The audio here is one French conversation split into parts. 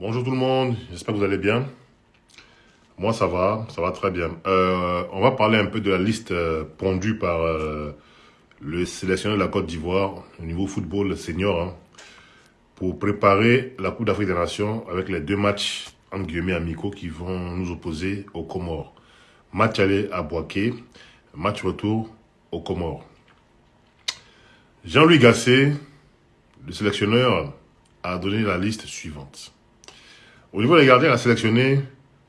Bonjour tout le monde, j'espère que vous allez bien. Moi ça va, ça va très bien. Euh, on va parler un peu de la liste euh, pondue par euh, le sélectionneur de la Côte d'Ivoire au niveau football senior hein, pour préparer la Coupe d'Afrique des Nations avec les deux matchs entre guillemets amicaux qui vont nous opposer aux Comores. Match aller à Boaké, match retour aux Comores. Jean-Louis Gasset, le sélectionneur, a donné la liste suivante. Au niveau des gardiens, il a sélectionné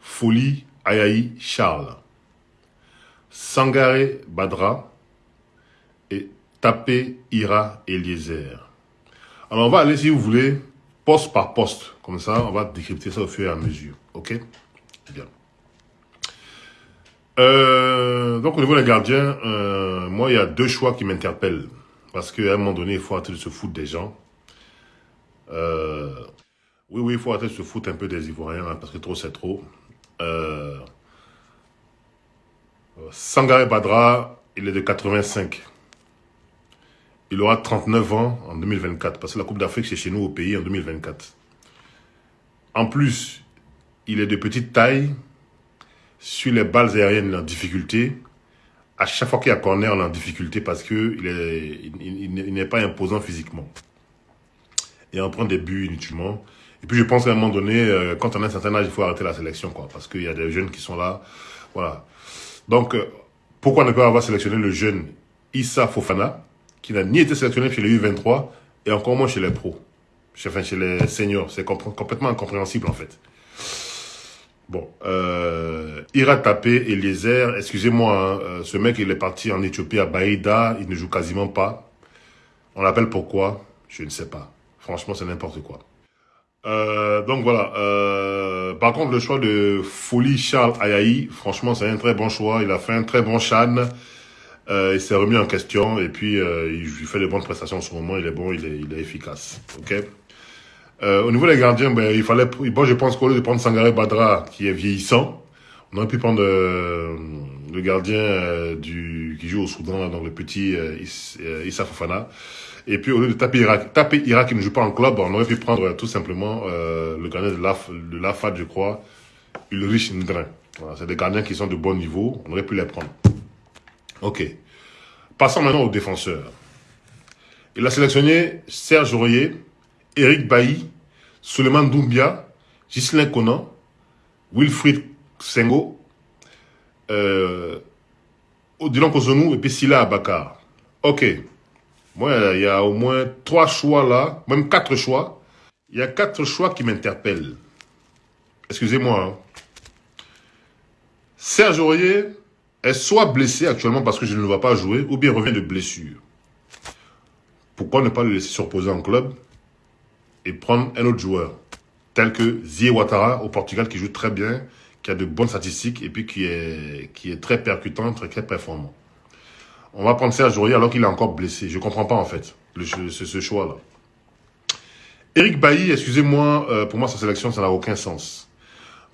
Folie Ayaï Charles, Sangaré Badra et Tapé Ira Eliezer. Alors on va aller, si vous voulez, poste par poste. Comme ça, on va décrypter ça au fur et à mesure. Ok? Bien. Euh, donc au niveau des gardiens, euh, moi il y a deux choix qui m'interpellent. Parce qu'à un moment donné, il faut arrêter de se foutre des gens. Euh, oui, oui, il faut arrêter de se foutre un peu des Ivoiriens, hein, parce que trop, c'est trop. Euh, Sangaré Badra, il est de 85. Il aura 39 ans en 2024, parce que la Coupe d'Afrique, c'est chez nous au pays en 2024. En plus, il est de petite taille. Sur les balles aériennes, il est en difficulté. À chaque fois qu'il y a corner, on est en difficulté parce qu'il n'est pas imposant physiquement. Et on prend des buts inutilement. Et puis je pense qu'à un moment donné, euh, quand on a un certain âge, il faut arrêter la sélection, quoi, parce qu'il y a des jeunes qui sont là, voilà. Donc, euh, pourquoi ne pas avoir sélectionné le jeune Issa Fofana, qui n'a ni été sélectionné chez les U23, et encore moins chez les pros, enfin chez les seniors, c'est complètement incompréhensible en fait. Bon, euh, Ira Tapé, Eliezer, excusez-moi, hein, euh, ce mec il est parti en Éthiopie à Baïda, il ne joue quasiment pas. On l'appelle pourquoi? Je ne sais pas. Franchement, c'est n'importe quoi. Euh, donc voilà. Euh, par contre, le choix de Folie Charles Ayaï, franchement, c'est un très bon choix. Il a fait un très bon Chan. Euh, il s'est remis en question et puis euh, il fait de bonnes prestations en ce moment. Il est bon, il est, il efficace. Ok. Au niveau des gardiens, ben, il fallait. Bon, je pense qu'au lieu de prendre Sangaré Badra, qui est vieillissant, on aurait pu prendre le gardien du qui joue au Soudan, donc le petit Issa Fofana. Et puis, au lieu de taper Irak, taper Irak qui ne joue pas en club, on aurait pu prendre euh, tout simplement euh, le gardien de l'AFAD, je crois, Ulrich Ndrin. C'est des gardiens qui sont de bon niveau, on aurait pu les prendre. Ok. Passons maintenant aux défenseurs. Il a sélectionné Serge Aurier, Eric Bailly, Suleiman Doumbia, Ghislain Conan, Wilfried Sengo, euh, Odilon Kozonou et puis Silla Abakar. Ok. Moi, il y a au moins trois choix là, même quatre choix. Il y a quatre choix qui m'interpellent. Excusez-moi. Hein. Serge Aurier est soit blessé actuellement parce que je ne le vois pas jouer, ou bien revient de blessure. Pourquoi ne pas le laisser se reposer en club et prendre un autre joueur, tel que Zie Ouattara au Portugal qui joue très bien, qui a de bonnes statistiques et puis qui est, qui est très percutant, très, très performant. On va prendre Serge Aurier alors qu'il est encore blessé. Je comprends pas en fait le, ce, ce choix-là. Eric Bailly, excusez-moi, euh, pour moi sa sélection, ça n'a aucun sens.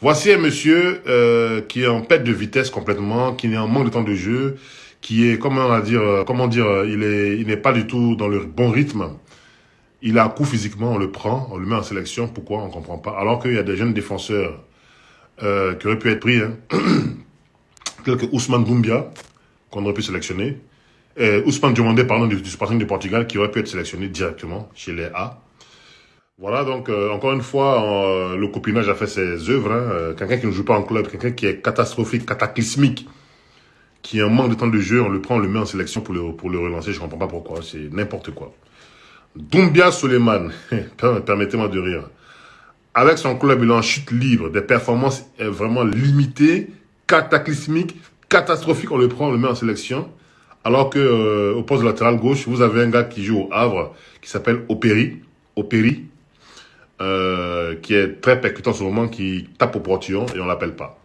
Voici un monsieur euh, qui est en perte de vitesse complètement, qui est en manque de temps de jeu, qui est, comment dire, euh, comment dire, euh, il est, il n'est pas du tout dans le bon rythme. Il a un coup physiquement, on le prend, on le met en sélection. Pourquoi? On comprend pas. Alors qu'il y a des jeunes défenseurs euh, qui auraient pu être pris, hein, tels que Ousmane Doumbia, qu'on aurait pu sélectionner. Euh, Ousmane Diomandé, pardon, du, du Sporting du Portugal, qui aurait pu être sélectionné directement chez les A. Voilà, donc, euh, encore une fois, euh, le copinage a fait ses œuvres. Hein. Euh, quelqu'un qui ne joue pas en club, quelqu'un qui est catastrophique, cataclysmique, qui a un manque de temps de jeu, on le prend, on le met en sélection pour le, pour le relancer. Je comprends pas pourquoi, c'est n'importe quoi. Doumbia Suleiman, permettez-moi de rire. Avec son club, il est en chute libre, des performances vraiment limitées, cataclysmiques, catastrophique, on le prend, on le met en sélection. Alors que euh, au poste latéral gauche, vous avez un gars qui joue au Havre, qui s'appelle Opéry, Opéry, euh, qui est très percutant en ce moment, qui tape au portillon et on l'appelle pas.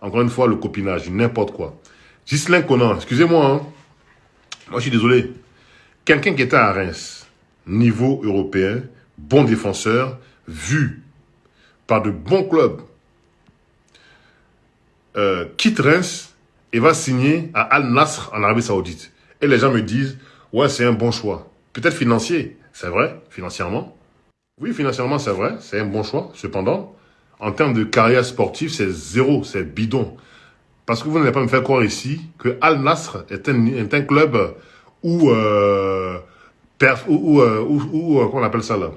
Encore une fois, le copinage, n'importe quoi. Ghislain Conan, excusez-moi, hein. moi je suis désolé. Quelqu'un qui était à Reims, niveau européen, bon défenseur, vu par de bons clubs, euh, quitte Reims et va signer à Al Nasr en Arabie Saoudite. Et les gens me disent, ouais, c'est un bon choix. Peut-être financier, c'est vrai, financièrement. Oui, financièrement, c'est vrai, c'est un bon choix. Cependant, en termes de carrière sportive, c'est zéro, c'est bidon. Parce que vous n'allez pas me faire croire ici que Al Nasr est un, club où, euh, euh, où, où, euh, on appelle ça là?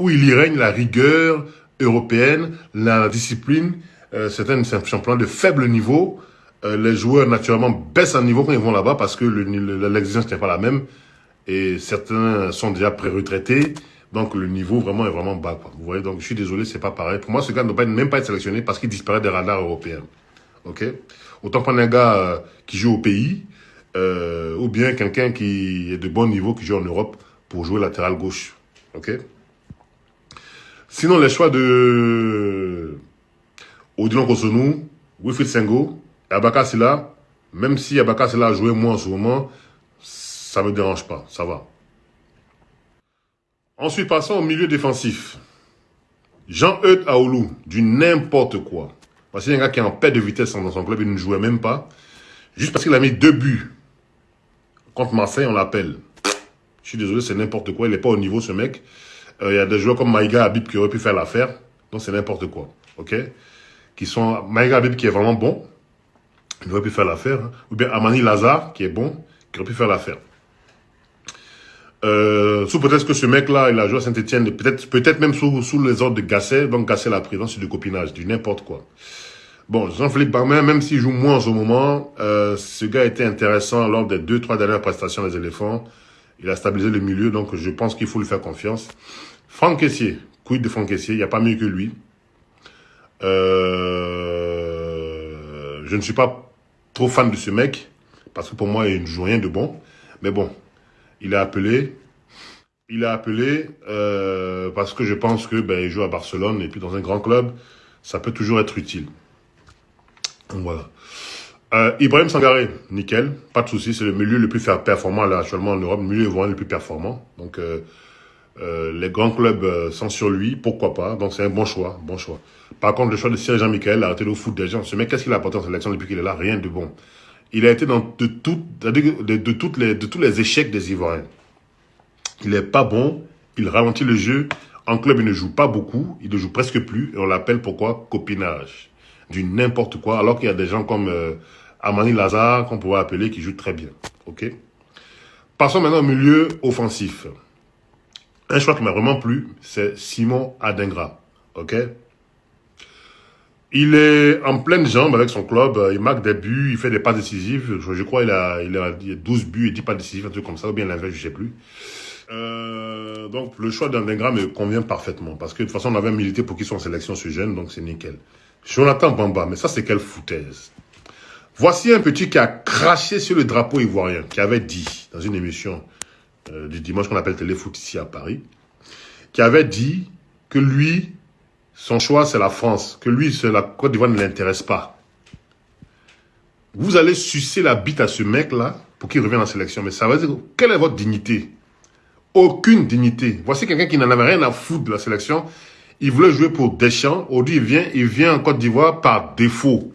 Où il y règne la rigueur européenne, la discipline. Euh, c'est un, de faible niveau. Euh, les joueurs, naturellement, baissent en niveau quand ils vont là-bas parce que l'exigence n'est pas la même. Et certains sont déjà pré-retraités. Donc le niveau vraiment est vraiment bas. Vous voyez, donc je suis désolé, c'est pas pareil. Pour moi, ce gars ne doit même pas être sélectionné parce qu'il disparaît des radars européens. Ok? Autant prendre un gars euh, qui joue au pays, euh, ou bien quelqu'un qui est de bon niveau, qui joue en Europe, pour jouer latéral gauche. Ok? Sinon, les choix de Odilon Kosonou, Wilfried Sengo, et Abaka même si Abaka Silla a joué moins en ce moment, ça me dérange pas, ça va. Ensuite, passons au milieu défensif. Jean-Eudes Aoulou, du n'importe quoi. Parce qu'il y a un gars qui est en paix de vitesse dans son club, il ne jouait même pas. Juste parce qu'il a mis deux buts. Contre Marseille, on l'appelle. Je suis désolé, c'est n'importe quoi. Il n'est pas au niveau, ce mec. Euh, il y a des joueurs comme Maïga Habib qui auraient pu faire l'affaire. Donc, c'est n'importe quoi. OK? Qui sont... Maïga Habib qui est vraiment bon. Il aurait pu faire l'affaire. Hein. Ou bien Amani Lazare, qui est bon, qui aurait pu faire l'affaire. Euh, sous peut-être que ce mec-là, il a joué à Saint-Etienne, peut-être peut-être même sous, les ordres de Gasset, donc Gasset l'a pris, c'est du copinage, du n'importe quoi. Bon, Jean-Philippe Barmin, même s'il joue moins en ce moment, euh, ce gars était intéressant lors des deux, trois dernières prestations des éléphants. Il a stabilisé le milieu, donc je pense qu'il faut lui faire confiance. Franck Caissier, quid de Franck Caissier, il n'y a pas mieux que lui. Euh, je ne suis pas trop fan de ce mec, parce que pour moi, il ne joue rien de bon. Mais bon, il a appelé. Il a appelé euh, parce que je pense que ben, joue à Barcelone et puis dans un grand club, ça peut toujours être utile. Voilà. Euh, Ibrahim Sangaré, nickel, pas de souci, c'est le milieu le plus performant actuellement en Europe, le milieu le plus performant. Donc euh, les grands clubs euh, sont sur lui, pourquoi pas. Donc c'est un bon choix, bon choix. Par contre, le choix de Serge Jean-Michel, arrêté le foot des gens. Ce mec, qu'est-ce qu'il a apporté en sélection depuis qu'il est là? Rien de bon il a été dans de, de, toutes les, de tous les échecs des Ivoiriens. Il n'est pas bon, il ralentit le jeu. En club, il ne joue pas beaucoup, il ne joue presque plus, et on l'appelle pourquoi? Copinage. Du n'importe quoi, alors qu'il y a des gens comme euh, Amani Lazare, qu'on pourrait appeler, qui jouent très bien. Ok? Passons maintenant au milieu offensif. Un choix qui m'a vraiment plu, c'est Simon Adingra. Ok? Il est en pleine jambe avec son club, euh, il marque des buts, il fait des pas décisifs. Je, crois qu'il a, il a 12 buts et 10 pas décisifs, un truc comme ça, ou bien l'inverse, je sais plus. Euh, donc le choix d'Andingra me convient parfaitement, parce que de toute façon on avait milité pour qu'il soit en sélection ce jeune, donc c'est nickel. Jonathan Bamba, mais ça c'est quelle foutaise. Voici un petit qui a craché sur le drapeau ivoirien, qui avait dit, dans une émission euh, du dimanche qu'on appelle Téléfoot ici à Paris, qui avait dit que lui, son choix, c'est la France. Que lui, la Côte d'Ivoire ne l'intéresse pas. Vous allez sucer la bite à ce mec-là pour qu'il revienne en sélection. Mais ça veut dire, quelle est votre dignité? Aucune dignité. Voici quelqu'un qui n'en avait rien à foutre de la sélection. Il voulait jouer pour Deschamps. Aujourd'hui, il vient, il vient en Côte d'Ivoire par défaut.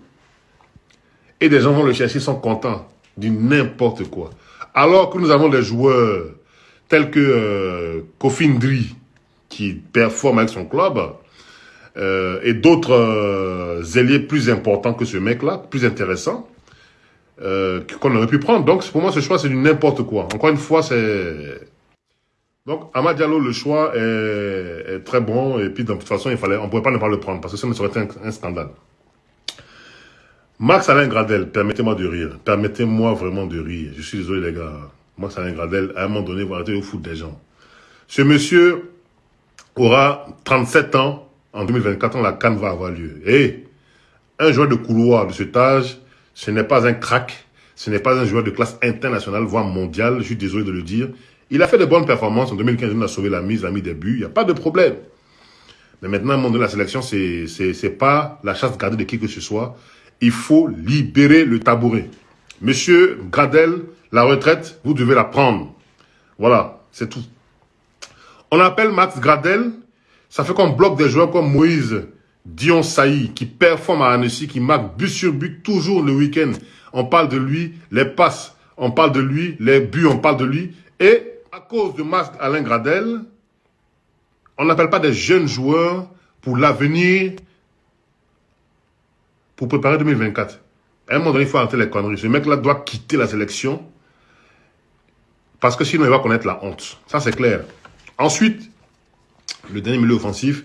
Et des gens vont le chercher, ils sont contents. Du n'importe quoi. Alors que nous avons des joueurs tels que euh, Kofindri, qui performe avec son club, euh, et d'autres euh, ailiers plus importants que ce mec-là, plus intéressants, euh, qu'on aurait pu prendre. Donc, pour moi, ce choix, c'est du n'importe quoi. Encore une fois, c'est... Donc, Amad Diallo, le choix est, très bon. Et puis, de toute façon, il fallait, on ne pouvait pas ne pas le prendre parce que ça serait été un, scandale. Max Alain Gradel, permettez-moi de rire. Permettez-moi vraiment de rire. Je suis désolé, les gars. Max Alain Gradel, à un moment donné, vous arrêtez de foutre des gens. Ce monsieur aura 37 ans en 2024, la Cannes va avoir lieu. Et un joueur de couloir de cet âge, ce n'est pas un crack, ce n'est pas un joueur de classe internationale, voire mondiale, je suis désolé de le dire. Il a fait de bonnes performances. En 2015, il a sauvé la mise, il a mis des buts, il n'y a pas de problème. Mais maintenant, le monde de la sélection, c'est pas la chasse gardée de qui que ce soit. Il faut libérer le tabouret. Monsieur Gradel, la retraite, vous devez la prendre. Voilà, c'est tout. On appelle Max Gradel ça fait qu'on bloque des joueurs comme Moïse Dion Saï, qui performe à Annecy, qui marque but sur but toujours le week-end. On parle de lui, les passes, on parle de lui, les buts, on parle de lui. Et à cause de Max Alain Gradel, On n'appelle pas des jeunes joueurs pour l'avenir, pour préparer 2024. À un moment donné, il faut arrêter les conneries. Ce mec-là doit quitter la sélection parce que sinon, il va connaître la honte. Ça, c'est clair. Ensuite, le dernier milieu offensif,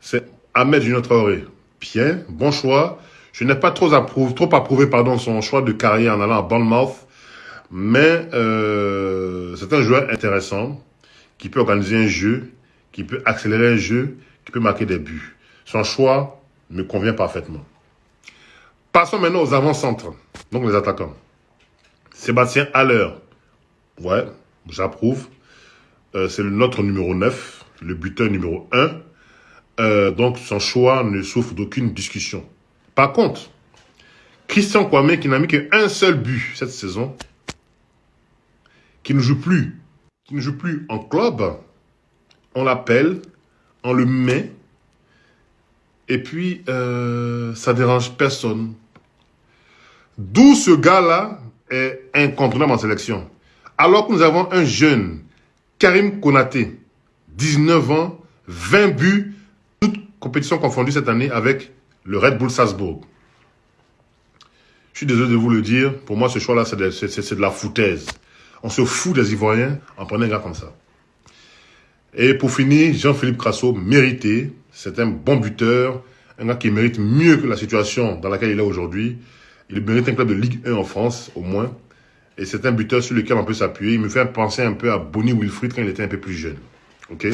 c'est Ahmed Junior. Bien, bon choix. Je n'ai pas trop approuvé, trop approuvé pardon, son choix de carrière en allant à Bournemouth. Mais euh, c'est un joueur intéressant qui peut organiser un jeu, qui peut accélérer un jeu, qui peut marquer des buts. Son choix me convient parfaitement. Passons maintenant aux avant-centres, donc les attaquants. Sébastien Haller. Ouais, j'approuve. Euh, c'est notre numéro 9, le buteur numéro 1. Euh, donc son choix ne souffre d'aucune discussion. Par contre, Christian Kwame, qui n'a mis qu'un seul but cette saison, qui ne joue plus, qui ne joue plus en club, on l'appelle, on le met, et puis euh, ça dérange personne. D'où ce gars-là est incontournable en sélection. Alors que nous avons un jeune, Karim Konaté, 19 ans, 20 buts, toutes compétitions confondues cette année avec le Red Bull Salzbourg. Je suis désolé de vous le dire, pour moi ce choix-là c'est de, la foutaise. On se fout des Ivoiriens en prenant un gars comme ça. Et pour finir, Jean-Philippe Crasso, mérité, c'est un bon buteur, un gars qui mérite mieux que la situation dans laquelle il est aujourd'hui. Il mérite un club de Ligue 1 en France, au moins. Et c'est un buteur sur lequel on peut s'appuyer. Il me fait penser un peu à Bonnie Wilfried quand il était un peu plus jeune. OK?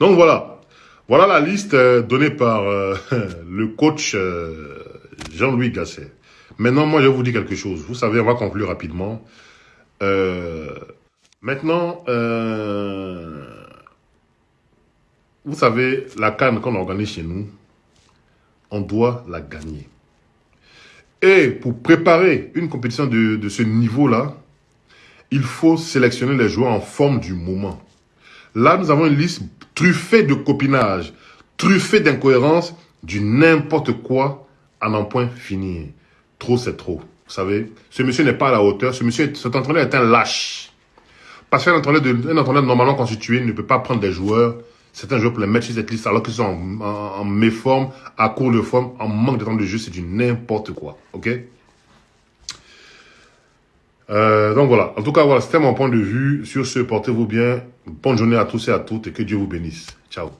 Donc voilà. Voilà la liste euh, donnée par euh, le coach euh, Jean-Louis Gasset. Maintenant, moi, je vais vous dire quelque chose. Vous savez, on va conclure rapidement. maintenant, vous savez, la canne qu'on organise chez nous, on doit la gagner. Et pour préparer une compétition de, ce niveau-là, il faut sélectionner les joueurs en forme du moment. Là, nous avons une liste truffée de copinage, truffée d'incohérences, du n'importe quoi à n'en point finir. Trop, c'est trop. Vous savez, ce monsieur n'est pas à la hauteur. Ce monsieur, cet entraîneur est un lâche. Parce qu'un entraîneur, entraîneur normalement constitué ne peut pas prendre des joueurs Certains joueurs pour les mettre sur cette liste alors qu'ils sont en, en, méforme, à court de forme, en manque de temps de jeu, c'est du n'importe quoi. Ok? Euh, donc voilà, en tout cas, voilà, c'était mon point de vue. Sur ce, portez-vous bien. Bonne journée à tous et à toutes et que Dieu vous bénisse. Ciao.